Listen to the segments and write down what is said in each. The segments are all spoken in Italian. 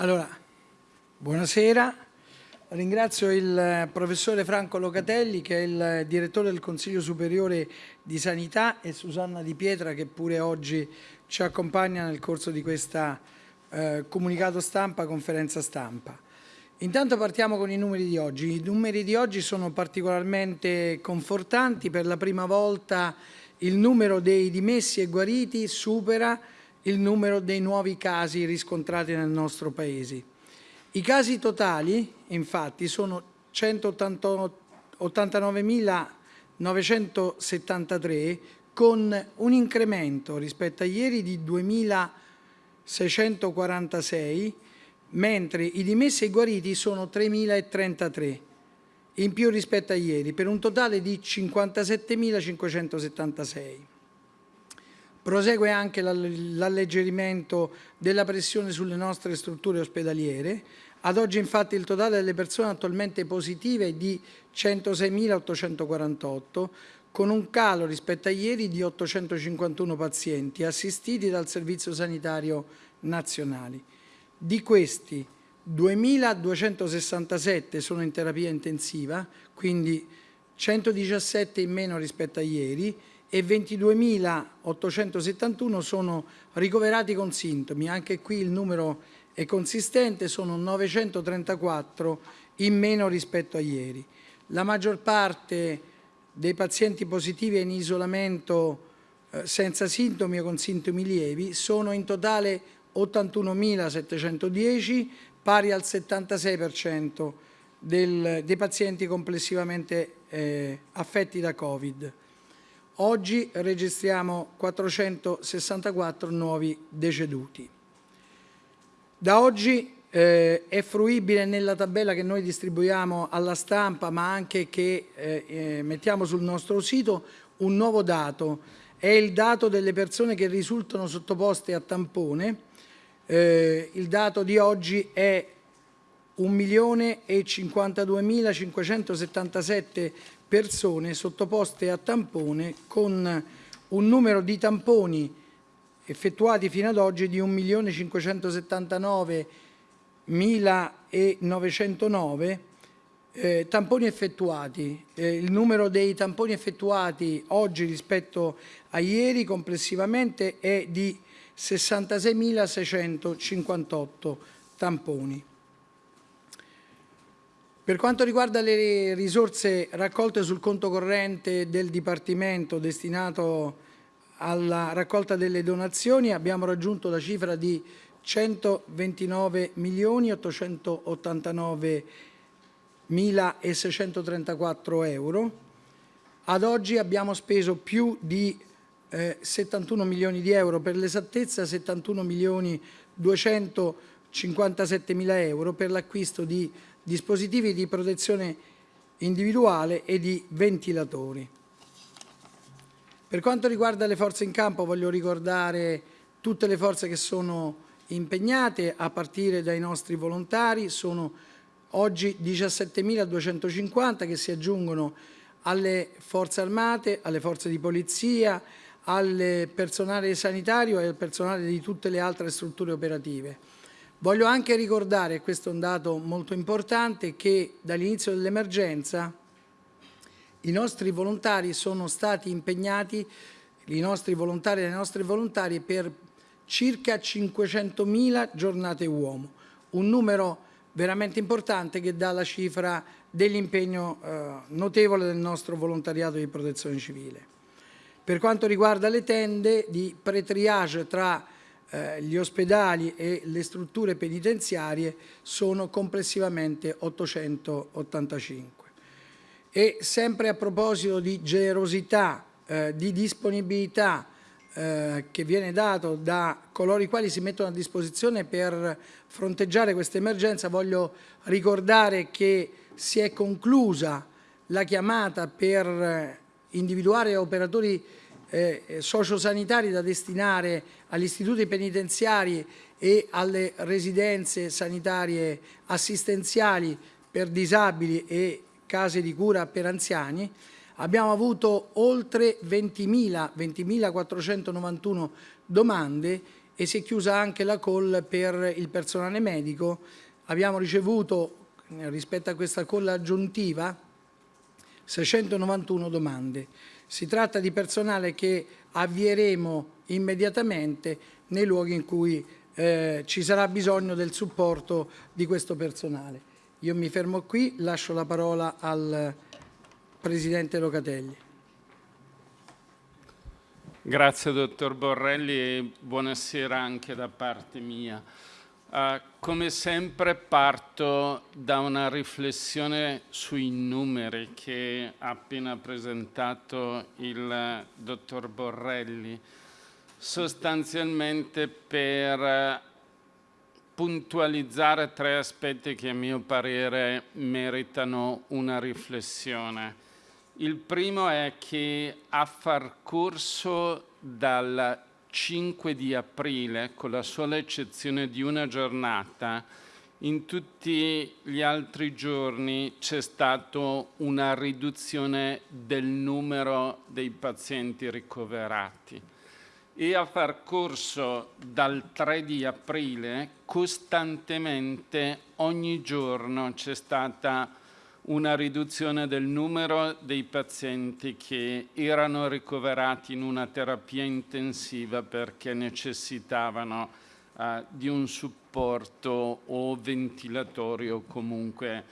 Allora, buonasera. Ringrazio il professore Franco Locatelli che è il direttore del Consiglio Superiore di Sanità e Susanna Di Pietra che pure oggi ci accompagna nel corso di questa eh, comunicato stampa, conferenza stampa. Intanto partiamo con i numeri di oggi. I numeri di oggi sono particolarmente confortanti. Per la prima volta il numero dei dimessi e guariti supera il numero dei nuovi casi riscontrati nel nostro Paese. I casi totali, infatti, sono 189.973 con un incremento rispetto a ieri di 2.646, mentre i dimessi e guariti sono 3.033 in più rispetto a ieri, per un totale di 57.576. Prosegue anche l'alleggerimento della pressione sulle nostre strutture ospedaliere. Ad oggi infatti il totale delle persone attualmente positive è di 106.848, con un calo rispetto a ieri di 851 pazienti assistiti dal Servizio Sanitario Nazionale. Di questi 2.267 sono in terapia intensiva, quindi 117 in meno rispetto a ieri, e 22.871 sono ricoverati con sintomi. Anche qui il numero è consistente, sono 934 in meno rispetto a ieri. La maggior parte dei pazienti positivi è in isolamento eh, senza sintomi o con sintomi lievi, sono in totale 81.710, pari al 76% del, dei pazienti complessivamente eh, affetti da Covid. Oggi registriamo 464 nuovi deceduti. Da oggi eh, è fruibile nella tabella che noi distribuiamo alla stampa, ma anche che eh, eh, mettiamo sul nostro sito, un nuovo dato. È il dato delle persone che risultano sottoposte a tampone. Eh, il dato di oggi è 1.052.577 persone sottoposte a tampone con un numero di tamponi effettuati fino ad oggi di 1.579.909 eh, tamponi effettuati. Eh, il numero dei tamponi effettuati oggi rispetto a ieri complessivamente è di 66.658 tamponi. Per quanto riguarda le risorse raccolte sul conto corrente del Dipartimento destinato alla raccolta delle donazioni abbiamo raggiunto la cifra di 129 milioni 889 mila e 634 euro. Ad oggi abbiamo speso più di eh, 71 milioni di euro, per l'esattezza 71 milioni 257 mila euro per l'acquisto di dispositivi di protezione individuale e di ventilatori. Per quanto riguarda le forze in campo voglio ricordare tutte le forze che sono impegnate a partire dai nostri volontari, sono oggi 17.250 che si aggiungono alle forze armate, alle forze di polizia, al personale sanitario e al personale di tutte le altre strutture operative. Voglio anche ricordare, questo è un dato molto importante, che dall'inizio dell'emergenza i nostri volontari sono stati impegnati, i nostri volontari e le nostre volontarie, per circa 500.000 giornate uomo, un numero veramente importante che dà la cifra dell'impegno eh, notevole del nostro volontariato di protezione civile. Per quanto riguarda le tende di pre-triage tra eh, gli ospedali e le strutture penitenziarie sono complessivamente 885. E sempre a proposito di generosità, eh, di disponibilità eh, che viene dato da coloro i quali si mettono a disposizione per fronteggiare questa emergenza, voglio ricordare che si è conclusa la chiamata per individuare operatori eh, sociosanitari da destinare agli istituti penitenziari e alle residenze sanitarie assistenziali per disabili e case di cura per anziani, abbiamo avuto oltre 20.000, 20.491 domande e si è chiusa anche la call per il personale medico. Abbiamo ricevuto rispetto a questa call aggiuntiva 691 domande. Si tratta di personale che avvieremo immediatamente nei luoghi in cui eh, ci sarà bisogno del supporto di questo personale. Io mi fermo qui, lascio la parola al Presidente Locatelli. Grazie dottor Borrelli e buonasera anche da parte mia. Uh, come sempre parto da una riflessione sui numeri che ha appena presentato il dottor Borrelli, sostanzialmente per puntualizzare tre aspetti che a mio parere meritano una riflessione. Il primo è che a far corso dal 5 di aprile, con la sola eccezione di una giornata, in tutti gli altri giorni c'è stata una riduzione del numero dei pazienti ricoverati. E a far corso dal 3 di aprile costantemente ogni giorno c'è stata una riduzione del numero dei pazienti che erano ricoverati in una terapia intensiva perché necessitavano uh, di un supporto o ventilatorio comunque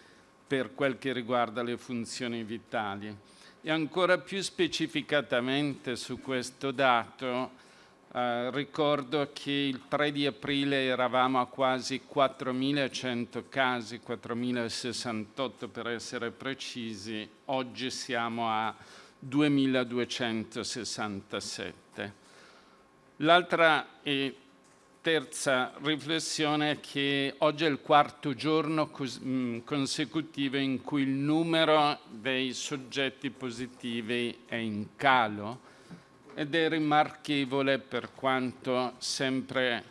per quel che riguarda le funzioni vitali. E ancora più specificatamente su questo dato Uh, ricordo che il 3 di aprile eravamo a quasi 4.100 casi, 4.068 per essere precisi, oggi siamo a 2.267. L'altra e terza riflessione è che oggi è il quarto giorno mm, consecutivo in cui il numero dei soggetti positivi è in calo ed è rimarchevole per quanto sempre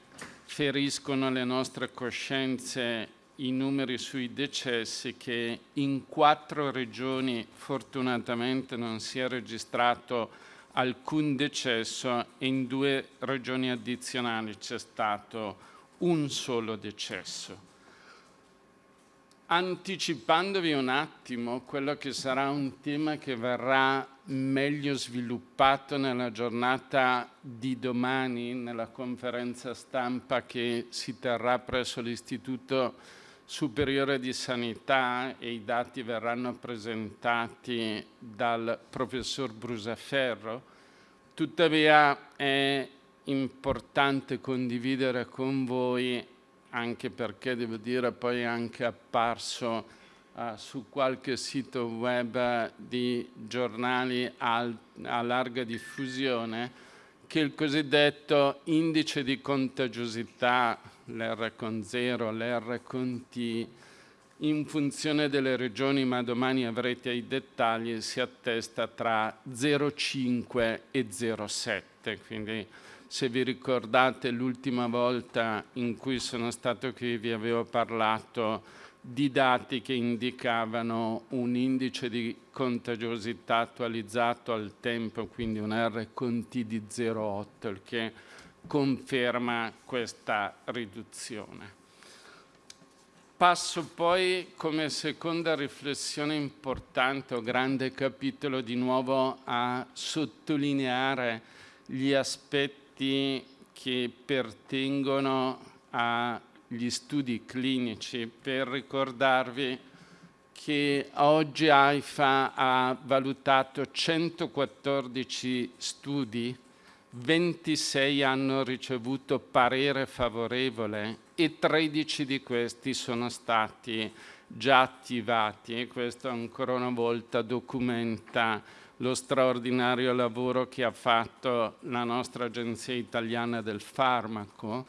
feriscono le nostre coscienze i numeri sui decessi che in quattro regioni fortunatamente non si è registrato alcun decesso e in due regioni addizionali c'è stato un solo decesso. Anticipandovi un attimo quello che sarà un tema che verrà meglio sviluppato nella giornata di domani, nella conferenza stampa che si terrà presso l'Istituto Superiore di Sanità e i dati verranno presentati dal professor Brusaferro. Tuttavia è importante condividere con voi anche perché devo dire poi è anche apparso uh, su qualche sito web di giornali al, a larga diffusione che il cosiddetto indice di contagiosità, l'R con 0, l'R con T, in funzione delle regioni, ma domani avrete i dettagli, si attesta tra 0,5 e 0,7, quindi se vi ricordate l'ultima volta in cui sono stato qui vi avevo parlato di dati che indicavano un indice di contagiosità attualizzato al tempo, quindi un R con T di 0,8, il che conferma questa riduzione. Passo poi come seconda riflessione importante o grande capitolo di nuovo a sottolineare gli aspetti che pertengono agli studi clinici per ricordarvi che oggi AIFA ha valutato 114 studi, 26 hanno ricevuto parere favorevole e 13 di questi sono stati già attivati. E questo ancora una volta documenta lo straordinario lavoro che ha fatto la nostra Agenzia Italiana del Farmaco,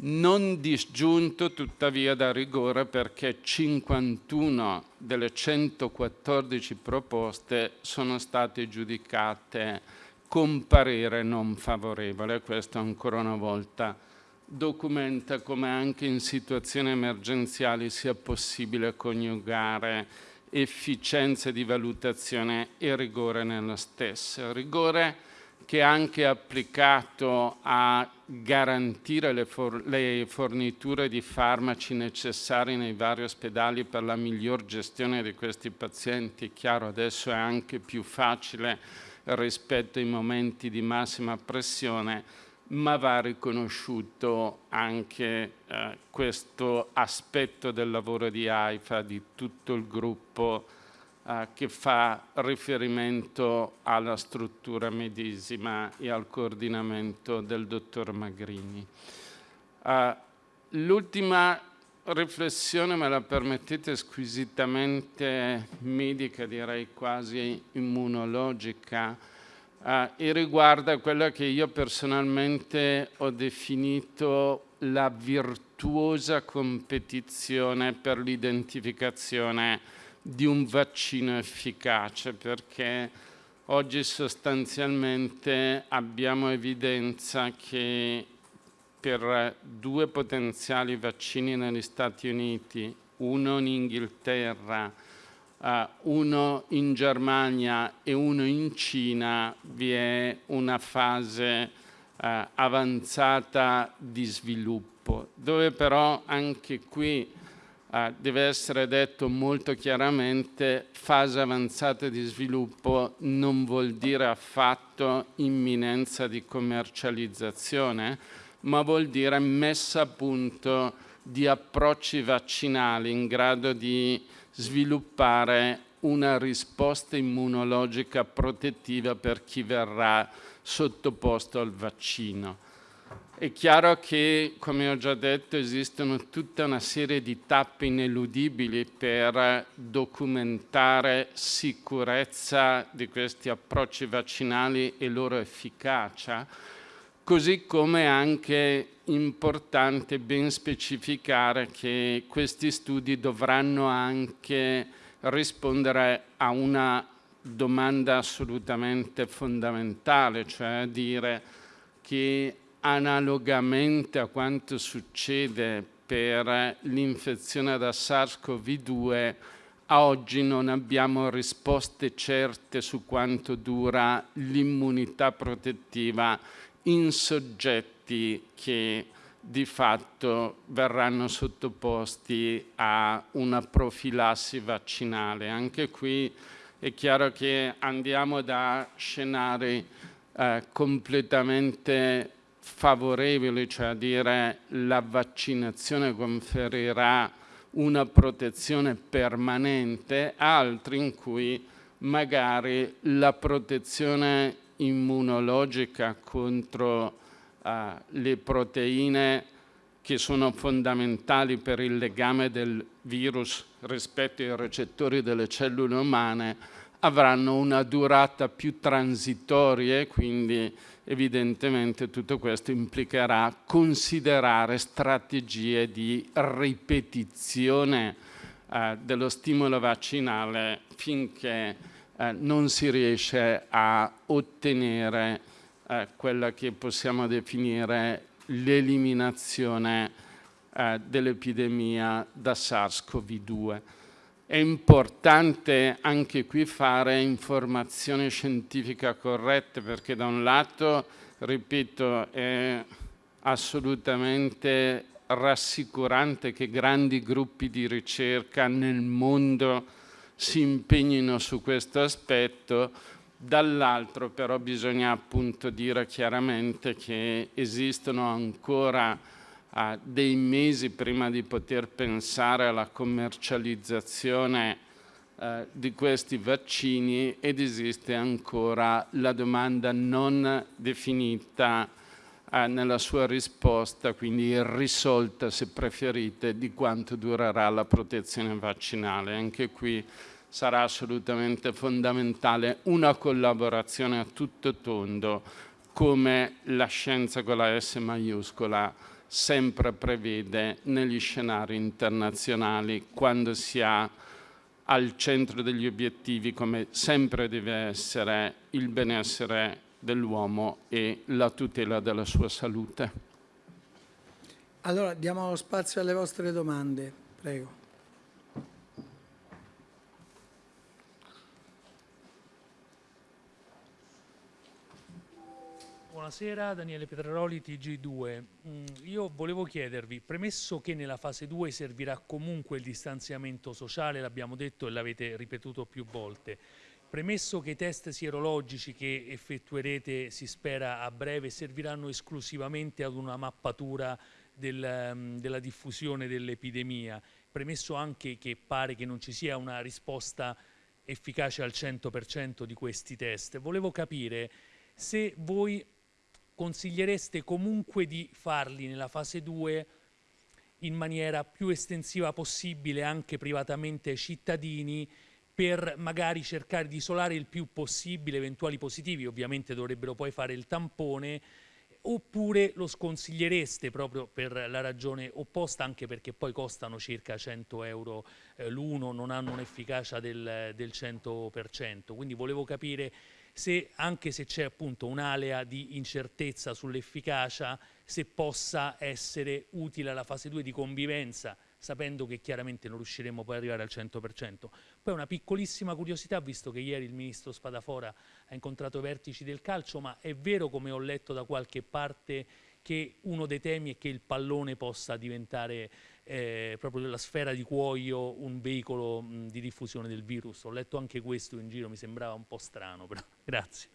non disgiunto tuttavia da rigore perché 51 delle 114 proposte sono state giudicate con parere non favorevole. Questo ancora una volta documenta come anche in situazioni emergenziali sia possibile coniugare efficienza di valutazione e rigore nello stesso. Rigore che è anche applicato a garantire le, for le, forniture di farmaci necessari nei vari ospedali per la miglior gestione di questi pazienti. Chiaro, adesso è anche più facile rispetto ai momenti di massima pressione, ma va riconosciuto anche eh, questo aspetto del lavoro di AIFA, di tutto il gruppo eh, che fa riferimento alla struttura medesima e al coordinamento del dottor Magrini. Uh, L'ultima riflessione, me la permettete, squisitamente medica, direi quasi immunologica, uh, e riguarda quella che io personalmente ho definito la virtuosa competizione per l'identificazione di un vaccino efficace perché oggi sostanzialmente abbiamo evidenza che per due potenziali vaccini negli Stati Uniti, uno in Inghilterra, uh, uno in Germania e uno in Cina, vi è una fase uh, avanzata di sviluppo, dove però anche qui eh, deve essere detto molto chiaramente fase avanzata di sviluppo non vuol dire affatto imminenza di commercializzazione, ma vuol dire messa a punto di approcci vaccinali in grado di sviluppare una risposta immunologica protettiva per chi verrà sottoposto al vaccino. È chiaro che, come ho già detto, esistono tutta una serie di tappe ineludibili per documentare sicurezza di questi approcci vaccinali e loro efficacia, così come è anche importante ben specificare che questi studi dovranno anche rispondere a una domanda assolutamente fondamentale, cioè dire che analogamente a quanto succede per l'infezione da SARS-CoV-2, a oggi non abbiamo risposte certe su quanto dura l'immunità protettiva in soggetti che di fatto verranno sottoposti a una profilassi vaccinale. Anche qui è chiaro che andiamo da scenari eh, completamente favorevoli, cioè a dire la vaccinazione conferirà una protezione permanente, altri in cui magari la protezione immunologica contro uh, le proteine che sono fondamentali per il legame del virus rispetto ai recettori delle cellule umane avranno una durata più transitoria e quindi evidentemente tutto questo implicherà considerare strategie di ripetizione eh, dello stimolo vaccinale finché eh, non si riesce a ottenere eh, quella che possiamo definire l'eliminazione eh, dell'epidemia da SARS-CoV-2. È importante anche qui fare informazione scientifica corretta perché da un lato, ripeto, è assolutamente rassicurante che grandi gruppi di ricerca nel mondo si impegnino su questo aspetto, dall'altro però bisogna appunto dire chiaramente che esistono ancora a dei mesi prima di poter pensare alla commercializzazione eh, di questi vaccini ed esiste ancora la domanda non definita eh, nella sua risposta, quindi irrisolta se preferite, di quanto durerà la protezione vaccinale. Anche qui sarà assolutamente fondamentale una collaborazione a tutto tondo come la scienza con la S maiuscola sempre prevede negli scenari internazionali quando si ha al centro degli obiettivi come sempre deve essere il benessere dell'uomo e la tutela della sua salute. Allora diamo spazio alle vostre domande, prego. Buonasera, Daniele Petraroli, TG2. Mm, io volevo chiedervi, premesso che nella fase 2 servirà comunque il distanziamento sociale, l'abbiamo detto e l'avete ripetuto più volte, premesso che i test sierologici che effettuerete, si spera a breve, serviranno esclusivamente ad una mappatura del, mm, della diffusione dell'epidemia, premesso anche che pare che non ci sia una risposta efficace al 100% di questi test, volevo capire se voi consigliereste comunque di farli nella fase 2 in maniera più estensiva possibile anche privatamente ai cittadini per magari cercare di isolare il più possibile eventuali positivi, ovviamente dovrebbero poi fare il tampone, oppure lo sconsigliereste proprio per la ragione opposta, anche perché poi costano circa 100 euro eh, l'uno, non hanno un'efficacia del, del 100%. Quindi volevo capire se anche se c'è appunto un'alea di incertezza sull'efficacia, se possa essere utile alla fase 2 di convivenza, sapendo che chiaramente non riusciremo poi ad arrivare al 100%. Poi una piccolissima curiosità, visto che ieri il ministro Spadafora ha incontrato i vertici del calcio, ma è vero come ho letto da qualche parte che uno dei temi è che il pallone possa diventare eh, proprio la sfera di cuoio un veicolo mh, di diffusione del virus. Ho letto anche questo in giro, mi sembrava un po' strano, però grazie.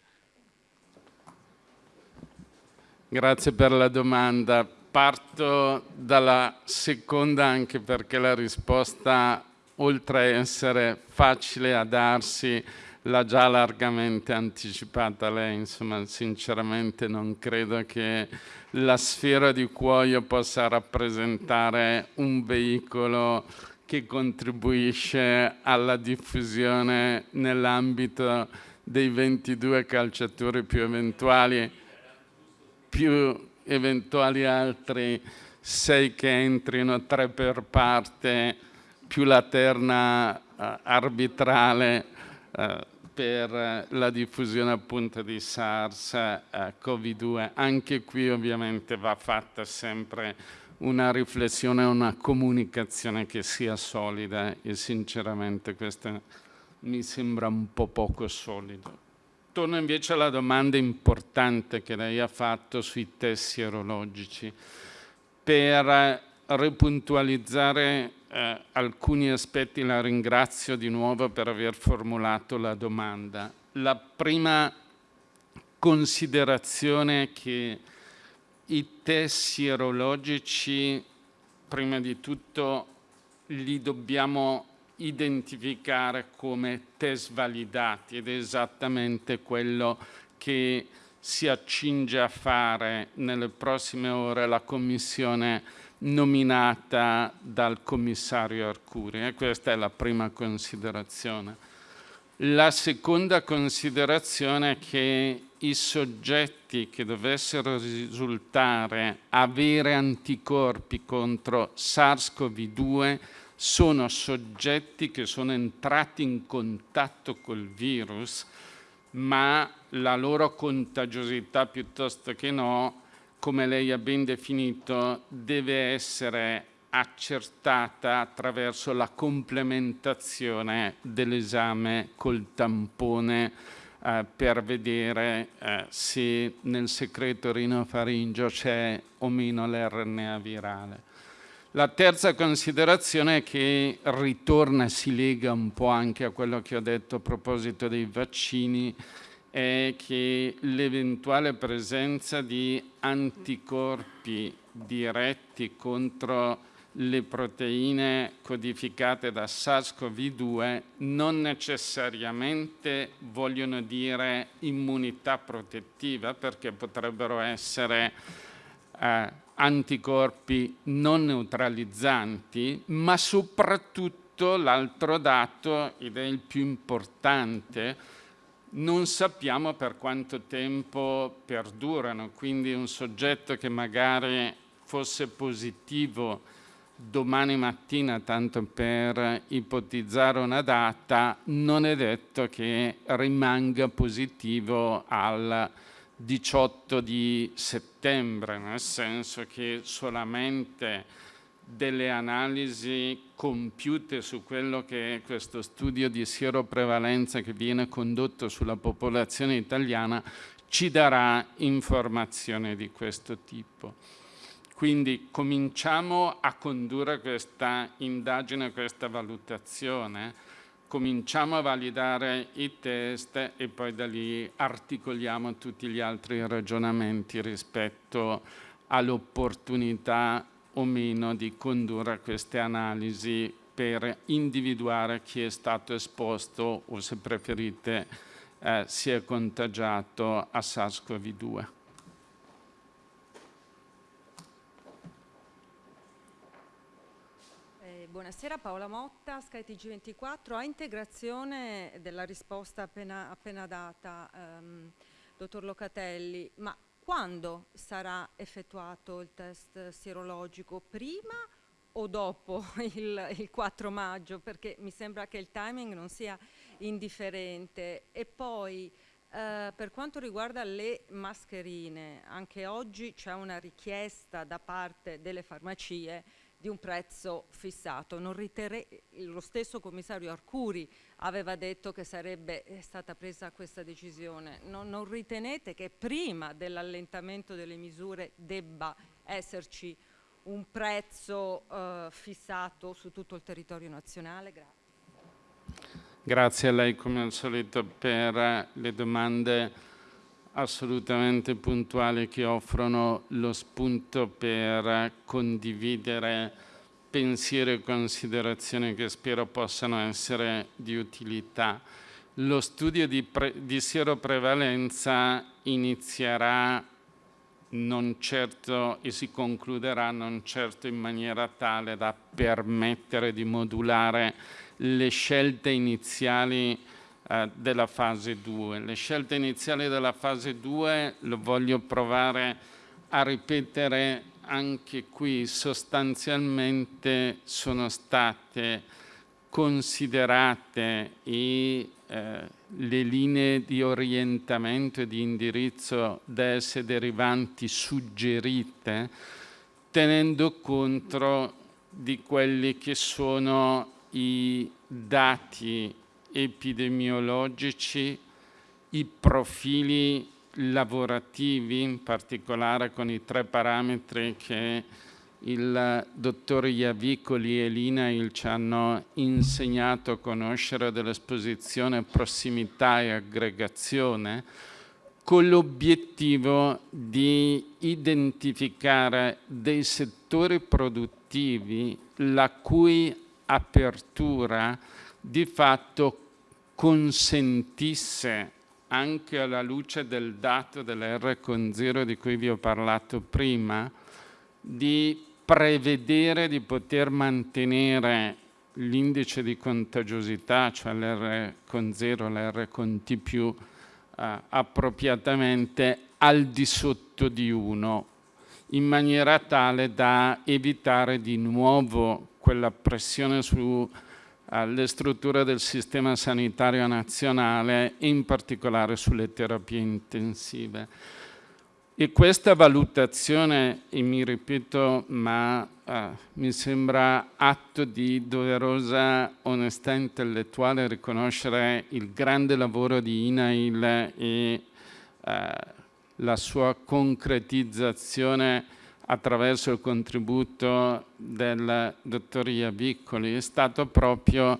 Grazie per la domanda. Parto dalla seconda anche perché la risposta, oltre a essere facile a darsi, l'ha già largamente anticipata lei, insomma sinceramente non credo che la sfera di cuoio possa rappresentare un veicolo che contribuisce alla diffusione nell'ambito dei 22 calciatori più eventuali, più eventuali altri sei che entrino, tre per parte, più la terna uh, arbitrale uh, per la diffusione appunto di SARS-CoV-2. Eh, Anche qui ovviamente va fatta sempre una riflessione, una comunicazione che sia solida e sinceramente questa mi sembra un po' poco solido. Torno invece alla domanda importante che lei ha fatto sui test sierologici. Per ripuntualizzare eh, alcuni aspetti la ringrazio di nuovo per aver formulato la domanda. La prima considerazione è che i test sierologici, prima di tutto, li dobbiamo identificare come test validati ed è esattamente quello che si accinge a fare nelle prossime ore la Commissione nominata dal commissario Arcuri e questa è la prima considerazione. La seconda considerazione è che i soggetti che dovessero risultare avere anticorpi contro SARS-CoV-2 sono soggetti che sono entrati in contatto col virus, ma la loro contagiosità piuttosto che no come lei ha ben definito, deve essere accertata attraverso la complementazione dell'esame col tampone eh, per vedere eh, se nel secreto rinofaringeo c'è o meno l'RNA virale. La terza considerazione che ritorna e si lega un po' anche a quello che ho detto a proposito dei vaccini, è che l'eventuale presenza di anticorpi diretti contro le proteine codificate da SARS-CoV-2 non necessariamente vogliono dire immunità protettiva perché potrebbero essere eh, anticorpi non neutralizzanti, ma soprattutto l'altro dato, ed è il più importante, non sappiamo per quanto tempo perdurano, quindi un soggetto che magari fosse positivo domani mattina, tanto per ipotizzare una data, non è detto che rimanga positivo al 18 di settembre, nel senso che solamente delle analisi compiute su quello che è questo studio di sieroprevalenza che viene condotto sulla popolazione italiana ci darà informazione di questo tipo. Quindi cominciamo a condurre questa indagine, questa valutazione, cominciamo a validare i test e poi da lì articoliamo tutti gli altri ragionamenti rispetto all'opportunità o meno di condurre queste analisi per individuare chi è stato esposto o se preferite eh, si è contagiato a SARS-CoV-2. Eh, buonasera Paola Motta, skytg 24 A integrazione della risposta appena, appena data, ehm, dottor Locatelli, ma quando sarà effettuato il test sierologico? Prima o dopo il, il 4 maggio? Perché mi sembra che il timing non sia indifferente. E poi eh, per quanto riguarda le mascherine, anche oggi c'è una richiesta da parte delle farmacie di un prezzo fissato. lo stesso commissario Arcuri aveva detto che sarebbe eh, stata presa questa decisione. Non, non ritenete che prima dell'allentamento delle misure debba esserci un prezzo eh, fissato su tutto il territorio nazionale? Grazie. Grazie a lei come al solito per le domande assolutamente puntuali che offrono lo spunto per condividere pensieri e considerazioni che spero possano essere di utilità. Lo studio di, di sieroprevalenza inizierà non certo e si concluderà non certo in maniera tale da permettere di modulare le scelte iniziali eh, della fase 2. Le scelte iniziali della fase 2 lo voglio provare a ripetere anche qui, sostanzialmente sono state considerate e eh, le linee di orientamento e di indirizzo da esse derivanti suggerite tenendo conto di quelli che sono i dati epidemiologici, i profili lavorativi, in particolare con i tre parametri che il dottor Iavicoli e l'INAIL ci hanno insegnato a conoscere dell'esposizione, prossimità e aggregazione, con l'obiettivo di identificare dei settori produttivi la cui apertura di fatto consentisse anche alla luce del dato dell'R con 0 di cui vi ho parlato prima, di prevedere di poter mantenere l'indice di contagiosità, cioè l'R con 0, l'R con T più, eh, appropriatamente al di sotto di 1, in maniera tale da evitare di nuovo quella pressione sulle eh, strutture del sistema sanitario nazionale, in particolare sulle terapie intensive. E questa valutazione, e mi ripeto, ma eh, mi sembra atto di doverosa onestà intellettuale riconoscere il grande lavoro di INAIL e eh, la sua concretizzazione attraverso il contributo del dottor Iavicoli è stato proprio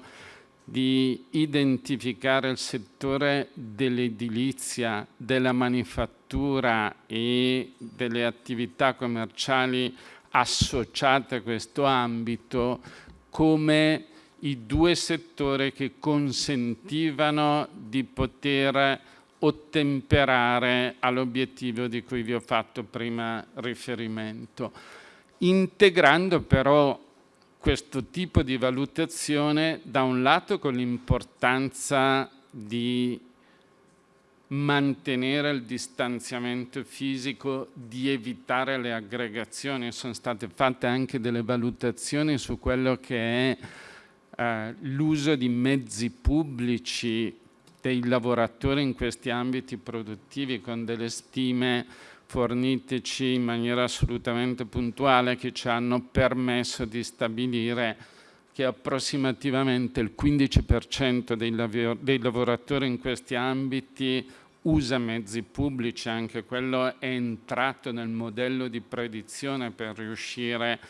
di identificare il settore dell'edilizia, della manifattura e delle attività commerciali associate a questo ambito come i due settori che consentivano di poter ottemperare all'obiettivo di cui vi ho fatto prima riferimento, integrando però questo tipo di valutazione da un lato con l'importanza di mantenere il distanziamento fisico, di evitare le aggregazioni. Sono state fatte anche delle valutazioni su quello che è eh, l'uso di mezzi pubblici dei lavoratori in questi ambiti produttivi con delle stime forniteci in maniera assolutamente puntuale che ci hanno permesso di stabilire che approssimativamente il 15% dei, dei lavoratori in questi ambiti usa mezzi pubblici, anche quello è entrato nel modello di predizione per riuscire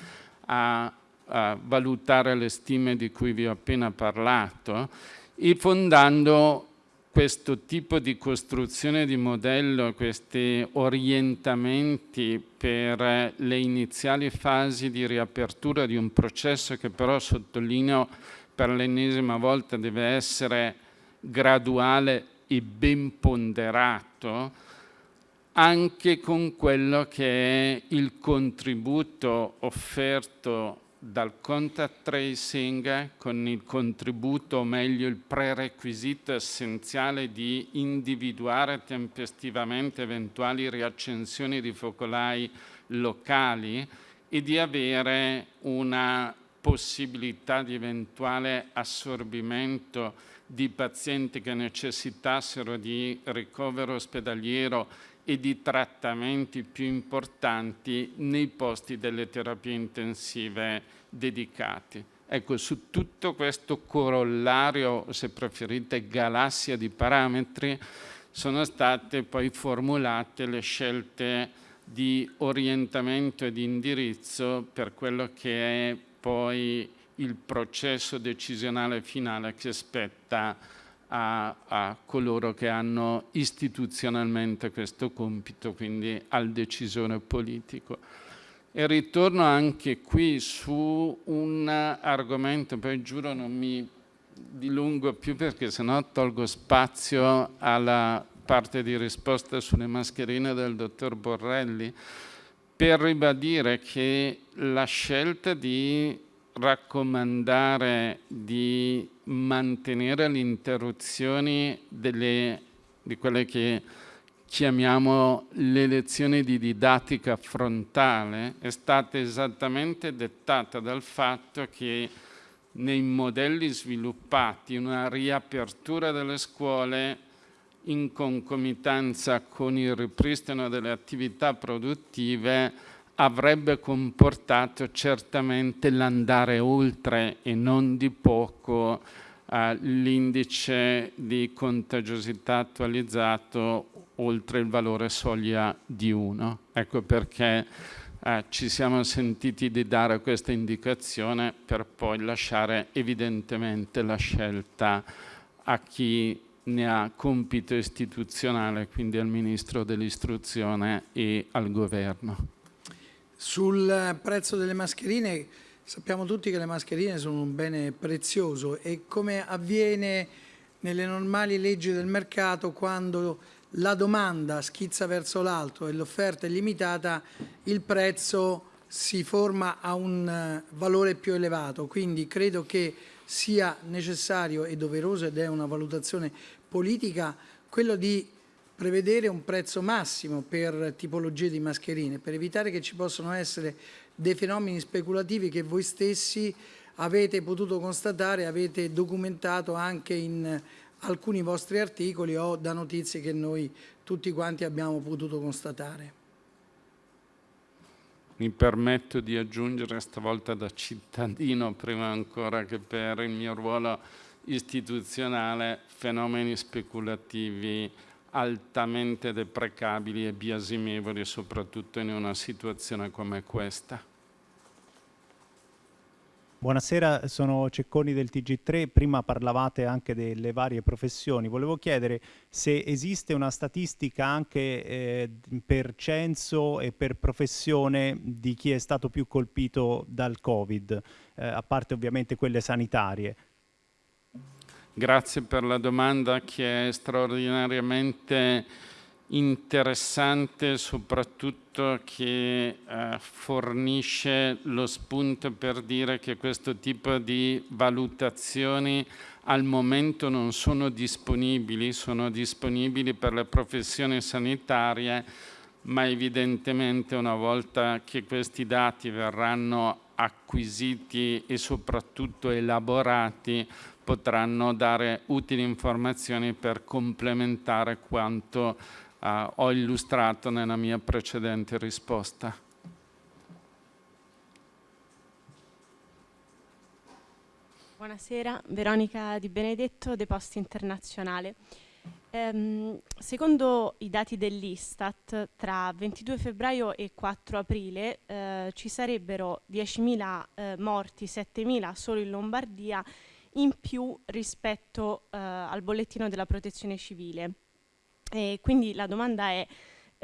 a, a valutare le stime di cui vi ho appena parlato e fondando questo tipo di costruzione di modello, questi orientamenti per le iniziali fasi di riapertura di un processo che però sottolineo per l'ennesima volta deve essere graduale e ben ponderato, anche con quello che è il contributo offerto dal contact tracing con il contributo, o meglio il prerequisito essenziale di individuare tempestivamente eventuali riaccensioni di focolai locali e di avere una possibilità di eventuale assorbimento di pazienti che necessitassero di ricovero ospedaliero e di trattamenti più importanti nei posti delle terapie intensive dedicati. Ecco, su tutto questo corollario, se preferite, galassia di parametri, sono state poi formulate le scelte di orientamento e di indirizzo per quello che è poi il processo decisionale finale che spetta a, a, coloro che hanno istituzionalmente questo compito, quindi al decisore politico. E ritorno anche qui su un argomento, poi giuro non mi dilungo più perché sennò tolgo spazio alla parte di risposta sulle mascherine del dottor Borrelli, per ribadire che la scelta di raccomandare di mantenere le interruzioni delle, di quelle che chiamiamo le lezioni di didattica frontale è stata esattamente dettata dal fatto che nei modelli sviluppati una riapertura delle scuole in concomitanza con il ripristino delle attività produttive avrebbe comportato certamente l'andare oltre e non di poco eh, l'indice di contagiosità attualizzato oltre il valore soglia di 1. Ecco perché eh, ci siamo sentiti di dare questa indicazione per poi lasciare evidentemente la scelta a chi ne ha compito istituzionale, quindi al Ministro dell'Istruzione e al Governo. Sul prezzo delle mascherine, sappiamo tutti che le mascherine sono un bene prezioso e come avviene nelle normali leggi del mercato quando la domanda schizza verso l'alto e l'offerta è limitata, il prezzo si forma a un eh, valore più elevato. Quindi credo che sia necessario e doveroso ed è una valutazione politica quello di prevedere un prezzo massimo per tipologie di mascherine, per evitare che ci possano essere dei fenomeni speculativi che voi stessi avete potuto constatare, avete documentato anche in alcuni vostri articoli o da notizie che noi tutti quanti abbiamo potuto constatare. Mi permetto di aggiungere stavolta da cittadino, prima ancora che per il mio ruolo istituzionale, fenomeni speculativi altamente deprecabili e biasimevoli, soprattutto in una situazione come questa. Buonasera, sono Cecconi del TG3, prima parlavate anche delle varie professioni, volevo chiedere se esiste una statistica anche eh, per censo e per professione di chi è stato più colpito dal Covid, eh, a parte ovviamente quelle sanitarie. Grazie per la domanda che è straordinariamente interessante, soprattutto che eh, fornisce lo spunto per dire che questo tipo di valutazioni al momento non sono disponibili, sono disponibili per le professioni sanitarie, ma evidentemente una volta che questi dati verranno acquisiti e soprattutto elaborati potranno dare utili informazioni per complementare quanto eh, ho illustrato nella mia precedente risposta. Buonasera, Veronica Di Benedetto, De Post Internazionale. Ehm, secondo i dati dell'Istat, tra 22 febbraio e 4 aprile eh, ci sarebbero 10.000 eh, morti, 7.000 solo in Lombardia, in più rispetto eh, al bollettino della protezione civile. E quindi la domanda è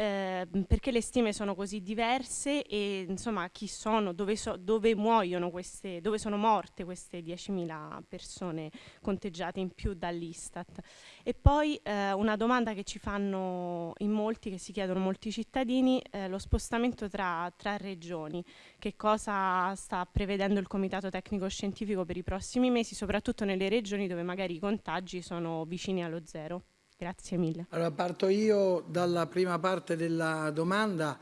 eh, perché le stime sono così diverse e insomma chi sono, dove, so, dove muoiono queste, dove sono morte queste 10.000 persone conteggiate in più dall'Istat. E poi eh, una domanda che ci fanno in molti, che si chiedono molti cittadini, eh, lo spostamento tra, tra regioni, che cosa sta prevedendo il Comitato Tecnico Scientifico per i prossimi mesi, soprattutto nelle regioni dove magari i contagi sono vicini allo zero. Grazie mille. Allora parto io dalla prima parte della domanda.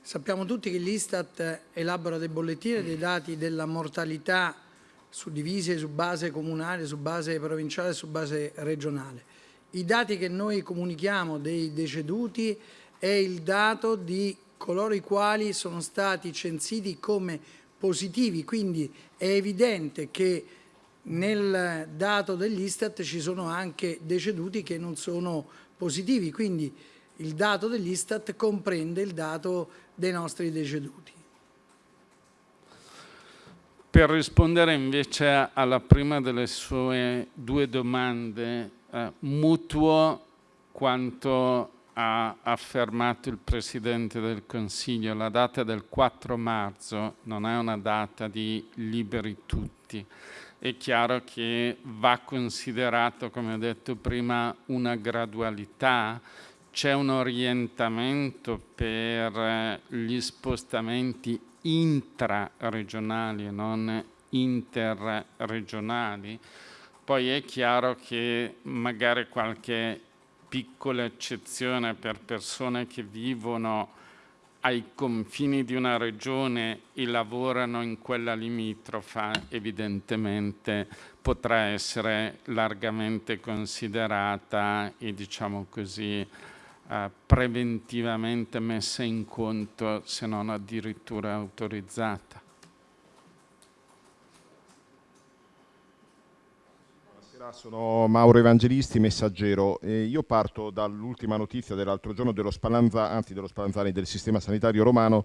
Sappiamo tutti che l'Istat elabora dei bollettini dei dati della mortalità suddivisi su base comunale, su base provinciale e su base regionale. I dati che noi comunichiamo dei deceduti è il dato di coloro i quali sono stati censiti come positivi, quindi è evidente che nel dato dell'Istat ci sono anche deceduti che non sono positivi, quindi il dato dell'Istat comprende il dato dei nostri deceduti. Per rispondere invece alla prima delle sue due domande, eh, mutuo quanto ha affermato il Presidente del Consiglio, la data del 4 marzo non è una data di liberi tutti è chiaro che va considerato, come ho detto prima, una gradualità, c'è un orientamento per gli spostamenti intraregionali e non interregionali, poi è chiaro che magari qualche piccola eccezione per persone che vivono ai confini di una regione e lavorano in quella limitrofa, evidentemente potrà essere largamente considerata e diciamo così eh, preventivamente messa in conto se non addirittura autorizzata. Sono Mauro Evangelisti, messaggero. Eh, io parto dall'ultima notizia dell'altro giorno dello Spallanzani, anzi dello Spallanzani del sistema sanitario romano.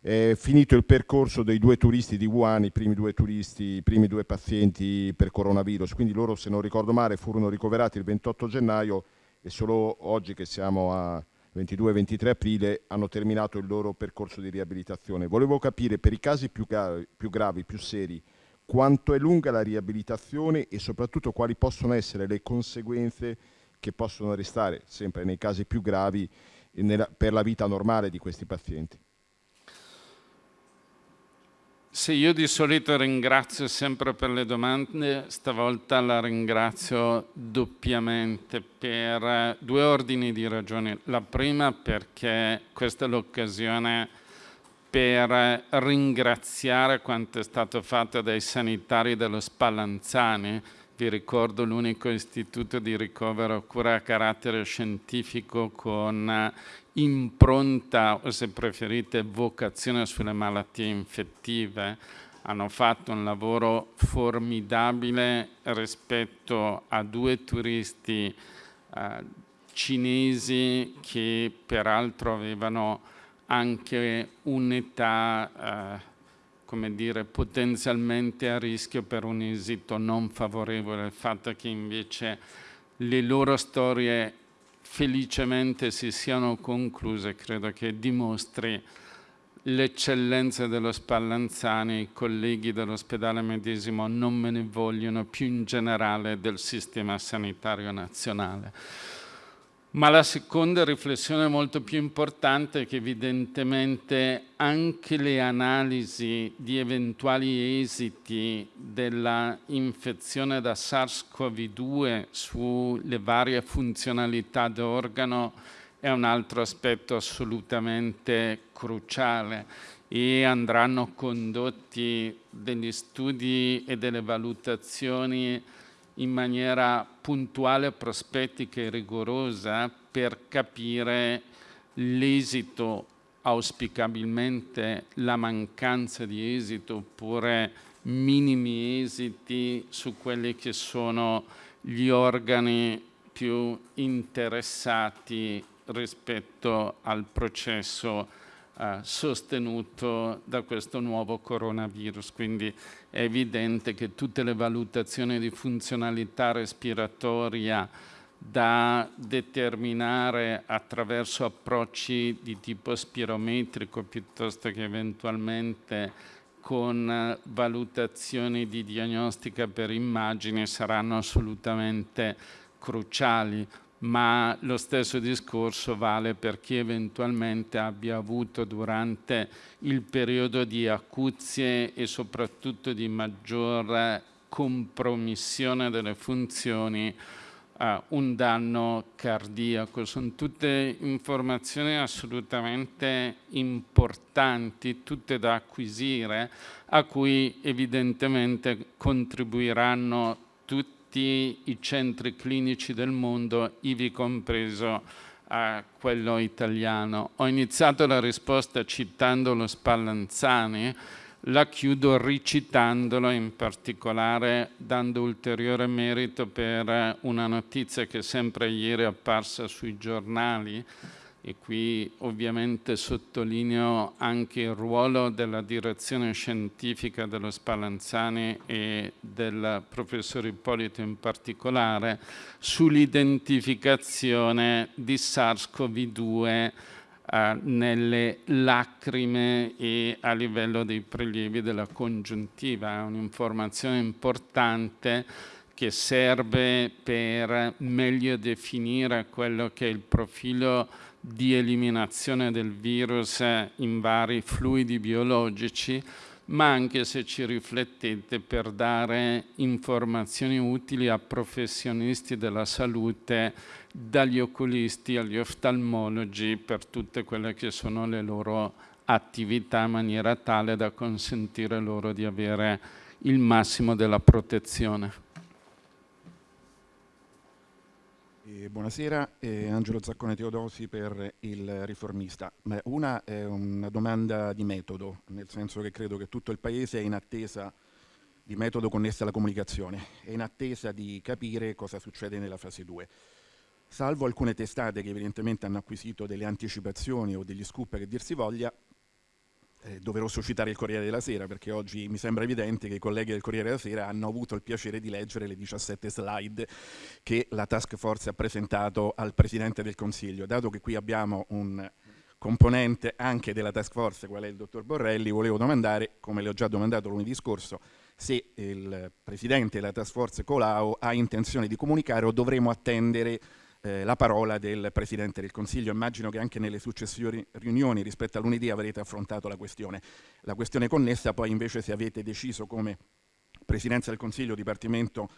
È finito il percorso dei due turisti di Wuhan, i primi due turisti, i primi due pazienti per coronavirus. Quindi loro, se non ricordo male, furono ricoverati il 28 gennaio e solo oggi che siamo a 22-23 aprile hanno terminato il loro percorso di riabilitazione. Volevo capire per i casi più gravi, più, gravi, più seri, quanto è lunga la riabilitazione e soprattutto quali possono essere le conseguenze che possono restare, sempre nei casi più gravi, nella, per la vita normale di questi pazienti. Sì, io di solito ringrazio sempre per le domande, stavolta la ringrazio doppiamente per due ordini di ragioni. La prima perché questa è l'occasione per ringraziare quanto è stato fatto dai sanitari dello Spallanzani. Vi ricordo l'unico istituto di ricovero cura a carattere scientifico con impronta o se preferite vocazione sulle malattie infettive. Hanno fatto un lavoro formidabile rispetto a due turisti eh, cinesi che peraltro avevano anche un'età, eh, potenzialmente a rischio per un esito non favorevole. Il fatto che invece le loro storie felicemente si siano concluse, credo che dimostri l'eccellenza dello Spallanzani, i colleghi dell'ospedale medesimo non me ne vogliono più in generale del sistema sanitario nazionale. Ma la seconda riflessione molto più importante è che evidentemente anche le analisi di eventuali esiti della infezione da SARS-CoV-2 sulle varie funzionalità d'organo è un altro aspetto assolutamente cruciale e andranno condotti degli studi e delle valutazioni in maniera puntuale, prospettica e rigorosa per capire l'esito, auspicabilmente la mancanza di esito oppure minimi esiti su quelli che sono gli organi più interessati rispetto al processo eh, sostenuto da questo nuovo coronavirus. Quindi è evidente che tutte le valutazioni di funzionalità respiratoria da determinare attraverso approcci di tipo spirometrico piuttosto che eventualmente con valutazioni di diagnostica per immagini saranno assolutamente cruciali ma lo stesso discorso vale per chi eventualmente abbia avuto durante il periodo di acuzie e soprattutto di maggior compromissione delle funzioni uh, un danno cardiaco. Sono tutte informazioni assolutamente importanti, tutte da acquisire, a cui evidentemente contribuiranno tutti tutti i centri clinici del mondo, ivi compreso eh, quello italiano. Ho iniziato la risposta citando lo Spallanzani, la chiudo ricitandolo in particolare dando ulteriore merito per una notizia che sempre ieri è apparsa sui giornali e qui ovviamente sottolineo anche il ruolo della direzione scientifica dello Spallanzani e del professor Ippolito in particolare, sull'identificazione di SARS-CoV-2 eh, nelle lacrime e a livello dei prelievi della congiuntiva. È un'informazione importante che serve per meglio definire quello che è il profilo di eliminazione del virus in vari fluidi biologici, ma anche se ci riflettete per dare informazioni utili a professionisti della salute, dagli oculisti agli oftalmologi, per tutte quelle che sono le loro attività in maniera tale da consentire loro di avere il massimo della protezione. Eh, buonasera, eh, Angelo Zaccone Teodosi per il riformista. Beh, una è una domanda di metodo, nel senso che credo che tutto il Paese è in attesa di metodo connesso alla comunicazione, è in attesa di capire cosa succede nella fase 2. Salvo alcune testate che evidentemente hanno acquisito delle anticipazioni o degli scoop che dir si voglia, eh, doveroso citare il Corriere della Sera perché oggi mi sembra evidente che i colleghi del Corriere della Sera hanno avuto il piacere di leggere le 17 slide che la task force ha presentato al Presidente del Consiglio. Dato che qui abbiamo un componente anche della task force, qual è il dottor Borrelli, volevo domandare, come le ho già domandato lunedì scorso, se il Presidente della task force Colau ha intenzione di comunicare o dovremo attendere eh, la parola del Presidente del Consiglio. Immagino che anche nelle successive riunioni rispetto a lunedì avrete affrontato la questione. La questione connessa poi invece se avete deciso come Presidenza del Consiglio, Dipartimento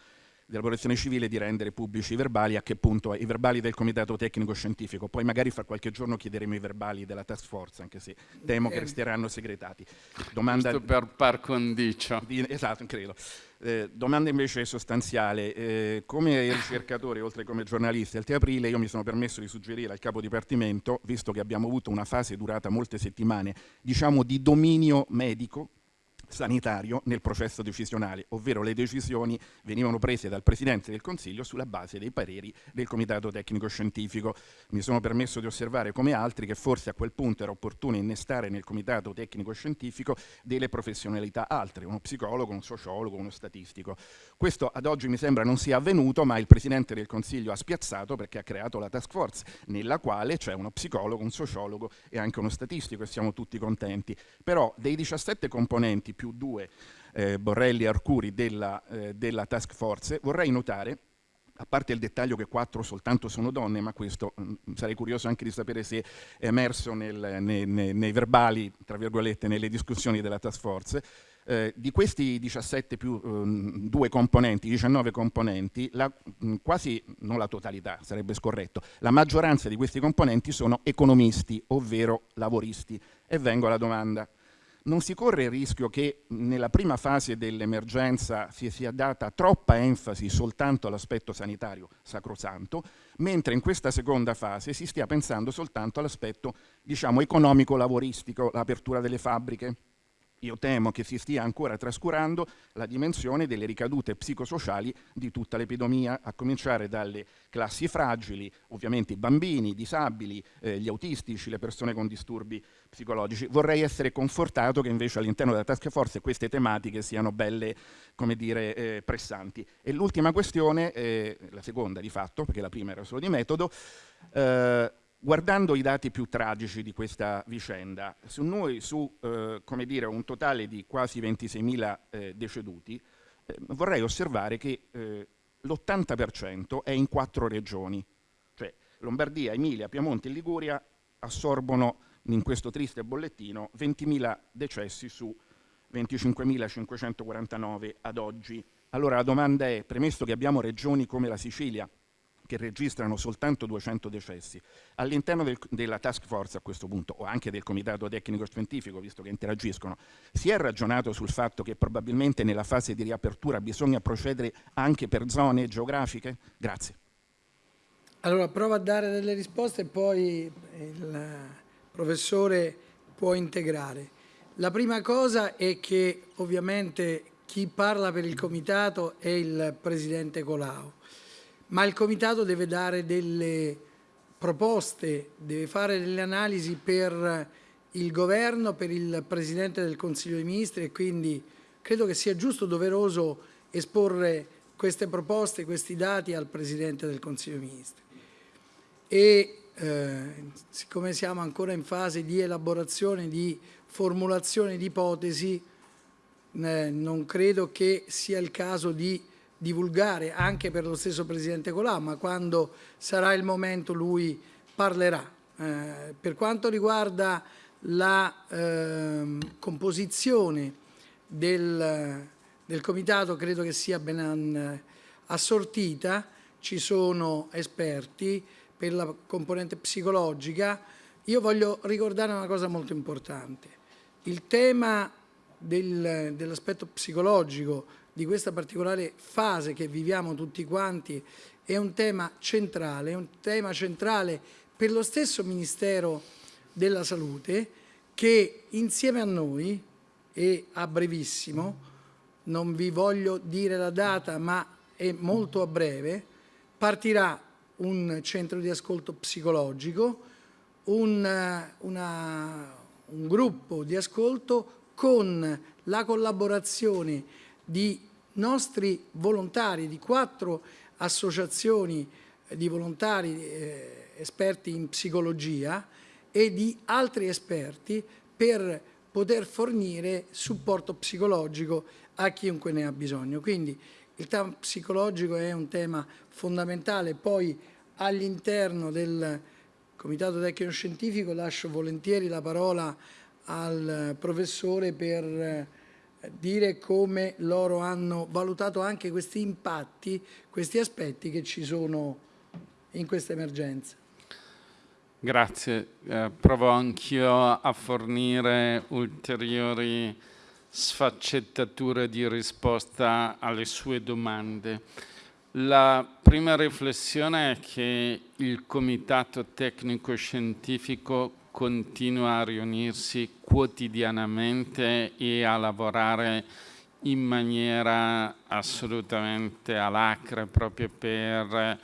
della protezione civile di rendere pubblici i verbali, a che punto i verbali del comitato tecnico scientifico, poi magari fra qualche giorno chiederemo i verbali della task force, anche se temo che eh. resteranno segretati. Domanda Giusto per par condicio. Di, esatto, credo. Eh, domanda invece sostanziale, eh, come ricercatore oltre che come giornalista, il 3 aprile io mi sono permesso di suggerire al capo dipartimento, visto che abbiamo avuto una fase durata molte settimane, diciamo di dominio medico, sanitario nel processo decisionale, ovvero le decisioni venivano prese dal Presidente del Consiglio sulla base dei pareri del Comitato Tecnico Scientifico. Mi sono permesso di osservare come altri che forse a quel punto era opportuno innestare nel Comitato Tecnico Scientifico delle professionalità altre, uno psicologo, un sociologo, uno statistico. Questo ad oggi mi sembra non sia avvenuto, ma il Presidente del Consiglio ha spiazzato perché ha creato la task force, nella quale c'è uno psicologo, un sociologo e anche uno statistico e siamo tutti contenti. Però dei 17 componenti più due eh, Borrelli e Arcuri della, eh, della task force, vorrei notare a parte il dettaglio che quattro soltanto sono donne, ma questo mh, mm, sarei curioso anche di sapere se è emerso nel, nei, nei, nei, verbali, tra virgolette, nelle discussioni della task force, eh, di questi 17 più um, due componenti, 19 componenti, la, mh, mm, quasi, non la totalità, sarebbe scorretto, la maggioranza di questi componenti sono economisti, ovvero lavoristi. E vengo alla domanda non si corre il rischio che nella prima fase dell'emergenza si sia data troppa enfasi soltanto all'aspetto sanitario sacrosanto, mentre in questa seconda fase si stia pensando soltanto all'aspetto diciamo, economico-lavoristico, l'apertura delle fabbriche, io temo che si stia ancora trascurando la dimensione delle ricadute psicosociali di tutta l'epidemia, a cominciare dalle classi fragili, ovviamente i bambini, i disabili, eh, gli autistici, le persone con disturbi psicologici. Vorrei essere confortato che invece all'interno della task force queste tematiche siano belle, come dire, eh, pressanti. E l'ultima questione, eh, la seconda di fatto, perché la prima era solo di metodo, eh, Guardando i dati più tragici di questa vicenda, su noi su eh, dire, un totale di quasi 26.000 eh, deceduti, eh, vorrei osservare che eh, l'80% è in quattro regioni, cioè Lombardia, Emilia, Piemonte e Liguria assorbono in questo triste bollettino 20.000 decessi su 25.549 ad oggi. Allora la domanda è, premesso che abbiamo regioni come la Sicilia, che registrano soltanto 200 decessi. All'interno del, della task force a questo punto, o anche del comitato tecnico scientifico, visto che interagiscono, si è ragionato sul fatto che probabilmente nella fase di riapertura bisogna procedere anche per zone geografiche? Grazie. Allora, provo a dare delle risposte e poi il professore può integrare. La prima cosa è che ovviamente chi parla per il comitato è il presidente Colau ma il Comitato deve dare delle proposte, deve fare delle analisi per il Governo, per il Presidente del Consiglio dei Ministri e quindi credo che sia giusto, doveroso esporre queste proposte, questi dati al Presidente del Consiglio dei Ministri. E eh, siccome siamo ancora in fase di elaborazione, di formulazione di ipotesi, eh, non credo che sia il caso di divulgare anche per lo stesso Presidente Colà, ma quando sarà il momento lui parlerà. Eh, per quanto riguarda la eh, composizione del, del, Comitato, credo che sia ben assortita, ci sono esperti per la componente psicologica. Io voglio ricordare una cosa molto importante. Il tema del, dell'aspetto psicologico di questa particolare fase che viviamo tutti quanti è un tema centrale, è un tema centrale per lo stesso Ministero della Salute che insieme a noi e a brevissimo, non vi voglio dire la data ma è molto a breve, partirà un centro di ascolto psicologico, un, una, un gruppo di ascolto con la collaborazione di nostri volontari, di quattro associazioni di volontari eh, esperti in psicologia e di altri esperti per poter fornire supporto psicologico a chiunque ne ha bisogno. Quindi il tema psicologico è un tema fondamentale, poi all'interno del Comitato Tecnico Scientifico lascio volentieri la parola al professore per dire come loro hanno valutato anche questi impatti, questi aspetti che ci sono in questa emergenza. Grazie, eh, provo anch'io a fornire ulteriori sfaccettature di risposta alle sue domande. La prima riflessione è che il Comitato Tecnico Scientifico continua a riunirsi quotidianamente e a lavorare in maniera assolutamente alacre proprio per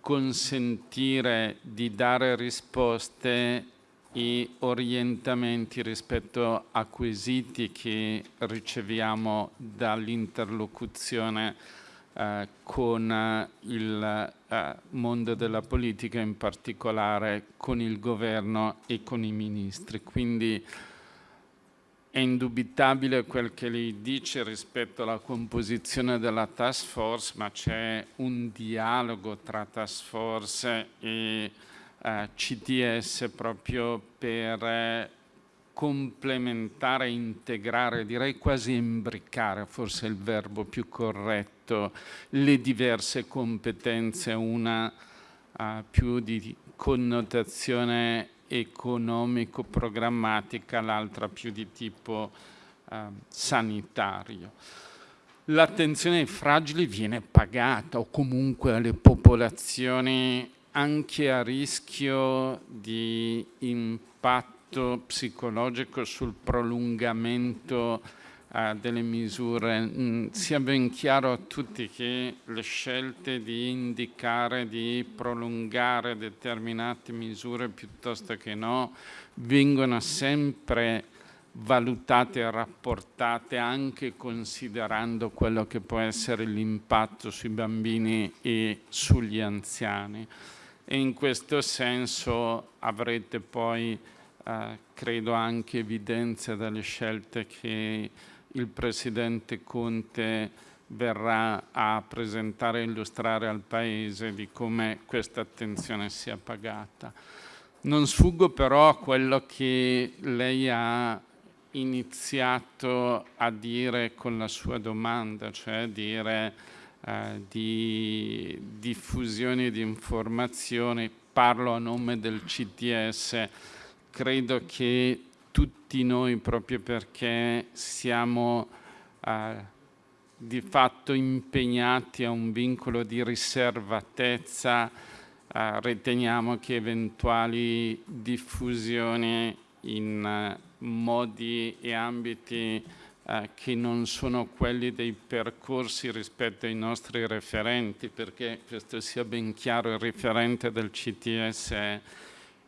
consentire di dare risposte e orientamenti rispetto a quesiti che riceviamo dall'interlocuzione eh, con eh, il eh, mondo della politica, in particolare con il governo e con i ministri. Quindi è indubitabile quel che lei dice rispetto alla composizione della task force, ma c'è un dialogo tra task force e eh, CTS proprio per complementare, integrare, direi quasi imbriccare, forse il verbo più corretto, le diverse competenze, una uh, più di connotazione economico-programmatica, l'altra più di tipo uh, sanitario. L'attenzione ai fragili viene pagata o comunque alle popolazioni anche a rischio di impatto impatto psicologico sul prolungamento eh, delle misure. Mm, sia ben chiaro a tutti che le scelte di indicare, di prolungare determinate misure piuttosto che no, vengono sempre valutate e rapportate anche considerando quello che può essere l'impatto sui bambini e sugli anziani. E in questo senso avrete poi, eh, credo, anche evidenza dalle scelte che il Presidente Conte verrà a presentare e illustrare al Paese di come questa attenzione sia pagata. Non sfuggo però a quello che lei ha iniziato a dire con la sua domanda, cioè dire eh, di diffusione di informazioni, parlo a nome del CTS, credo che tutti noi, proprio perché siamo eh, di fatto impegnati a un vincolo di riservatezza, eh, riteniamo che eventuali diffusioni in eh, modi e ambiti eh, che non sono quelli dei percorsi rispetto ai nostri referenti, perché questo sia ben chiaro, il referente del CTS è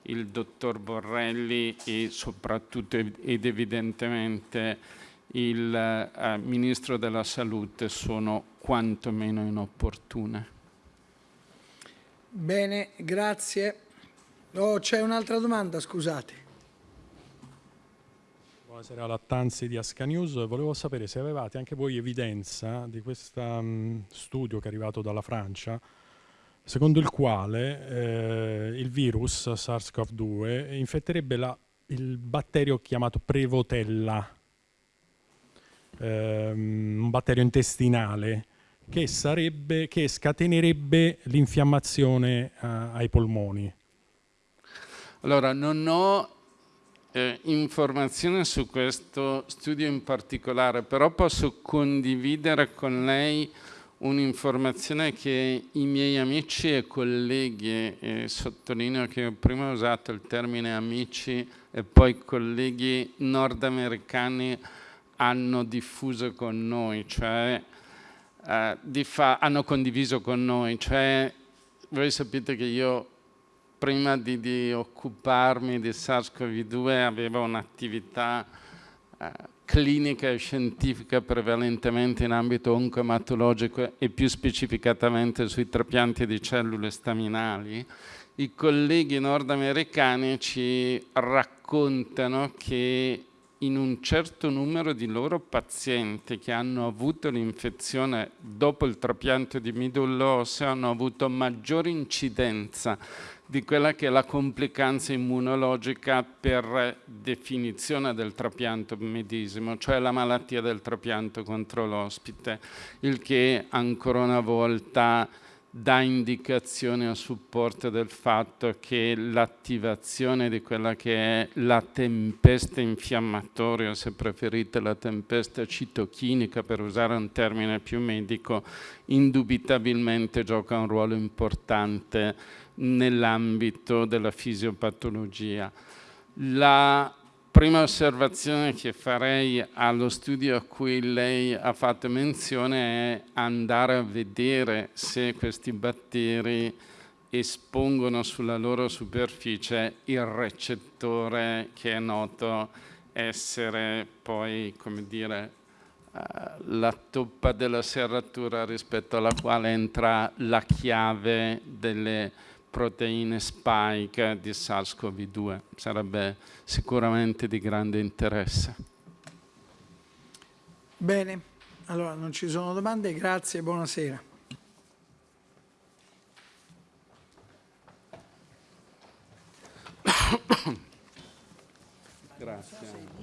il dottor Borrelli e soprattutto ed evidentemente il eh, Ministro della Salute sono quantomeno inopportune. Bene, grazie. Oh, c'è un'altra domanda, scusate. Buonasera, Lattanzi di Asca News. Volevo sapere se avevate anche voi evidenza di questo um, studio che è arrivato dalla Francia, secondo il quale eh, il virus SARS-CoV-2 infetterebbe la, il batterio chiamato Prevotella, ehm, un batterio intestinale che, sarebbe, che scatenerebbe l'infiammazione uh, ai polmoni. Allora, non ho eh, informazione su questo studio in particolare, però posso condividere con lei un'informazione che i miei amici e colleghi, e sottolineo che ho prima usato il termine amici e poi colleghi nordamericani hanno diffuso con noi, cioè eh, hanno condiviso con noi, cioè voi sapete che io prima di, di occuparmi di SARS-CoV-2 avevo un'attività eh, clinica e scientifica prevalentemente in ambito oncomatologico e più specificatamente sui trapianti di cellule staminali, i colleghi nordamericani ci raccontano che in un certo numero di loro pazienti che hanno avuto l'infezione dopo il trapianto di midollo osseo hanno avuto maggiore incidenza di quella che è la complicanza immunologica per definizione del trapianto medesimo, cioè la malattia del trapianto contro l'ospite, il che ancora una volta dà indicazione a supporto del fatto che l'attivazione di quella che è la tempesta infiammatoria, se preferite la tempesta citochinica per usare un termine più medico, indubitabilmente gioca un ruolo importante nell'ambito della fisiopatologia. La prima osservazione che farei allo studio a cui lei ha fatto menzione è andare a vedere se questi batteri espongono sulla loro superficie il recettore che è noto essere poi, come dire, uh, la toppa della serratura rispetto alla quale entra la chiave delle proteine spike di SARS-CoV-2. Sarebbe sicuramente di grande interesse. Bene, allora non ci sono domande, grazie e buonasera. Grazie.